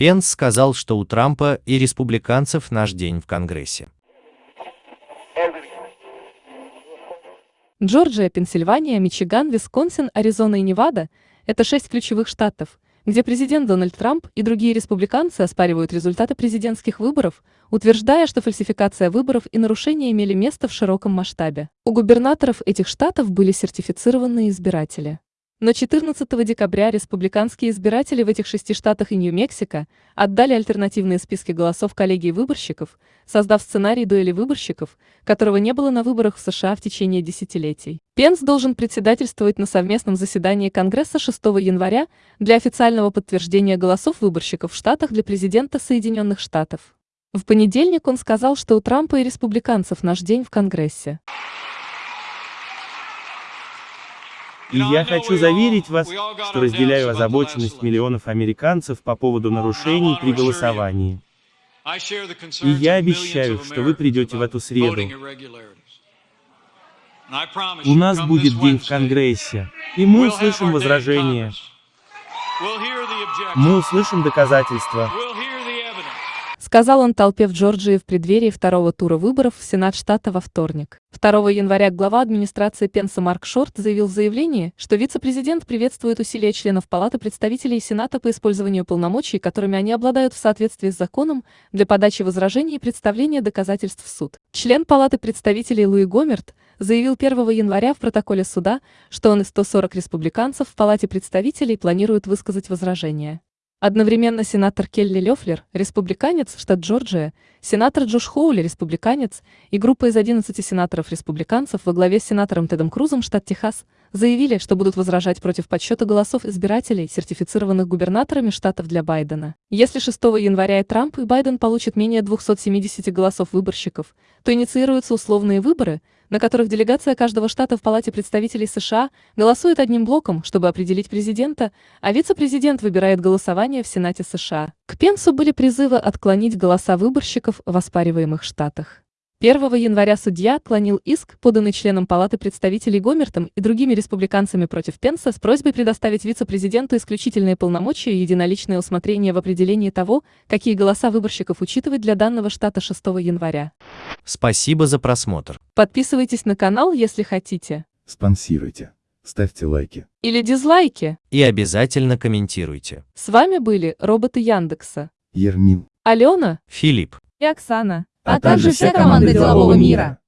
Пенс сказал, что у Трампа и республиканцев наш день в Конгрессе. Джорджия, Пенсильвания, Мичиган, Висконсин, Аризона и Невада – это шесть ключевых штатов, где президент Дональд Трамп и другие республиканцы оспаривают результаты президентских выборов, утверждая, что фальсификация выборов и нарушения имели место в широком масштабе. У губернаторов этих штатов были сертифицированные избиратели. Но 14 декабря республиканские избиратели в этих шести штатах и Нью-Мексико отдали альтернативные списки голосов коллегии выборщиков, создав сценарий дуэли выборщиков, которого не было на выборах в США в течение десятилетий. Пенс должен председательствовать на совместном заседании Конгресса 6 января для официального подтверждения голосов выборщиков в штатах для президента Соединенных Штатов. В понедельник он сказал, что у Трампа и республиканцев наш день в Конгрессе. И я хочу заверить вас, что разделяю озабоченность миллионов американцев по поводу нарушений при голосовании. И я обещаю, что вы придете в эту среду. У нас будет день в Конгрессе, и мы услышим возражения. Мы услышим доказательства сказал он толпе в Джорджии в преддверии второго тура выборов в Сенат штата во вторник. 2 января глава администрации Пенса Марк Шорт заявил в заявлении, что вице-президент приветствует усилия членов Палаты представителей и Сената по использованию полномочий, которыми они обладают в соответствии с законом, для подачи возражений и представления доказательств в суд. Член Палаты представителей Луи Гомерт заявил 1 января в протоколе суда, что он и 140 республиканцев в Палате представителей планируют высказать возражения. Одновременно сенатор Келли Лёфлер, республиканец, штат Джорджия, сенатор Джош Хоули, республиканец, и группа из 11 сенаторов-республиканцев во главе с сенатором Тедом Крузом, штат Техас, заявили, что будут возражать против подсчета голосов избирателей, сертифицированных губернаторами штатов для Байдена. Если 6 января и Трамп, и Байден получат менее 270 голосов выборщиков, то инициируются условные выборы, на которых делегация каждого штата в Палате представителей США голосует одним блоком, чтобы определить президента, а вице-президент выбирает голосование в Сенате США. К Пенсу были призывы отклонить голоса выборщиков в оспариваемых штатах. 1 января судья отклонил иск, поданный членом Палаты представителей Гомертом и другими республиканцами против Пенса с просьбой предоставить вице-президенту исключительные полномочия и единоличное усмотрение в определении того, какие голоса выборщиков учитывать для данного штата 6 января. Спасибо за просмотр. Подписывайтесь на канал, если хотите. Спонсируйте. Ставьте лайки. Или дизлайки. И обязательно комментируйте. С вами были роботы Яндекса. Ермин. Алена. Филипп. И Оксана а также вся команда делового мира.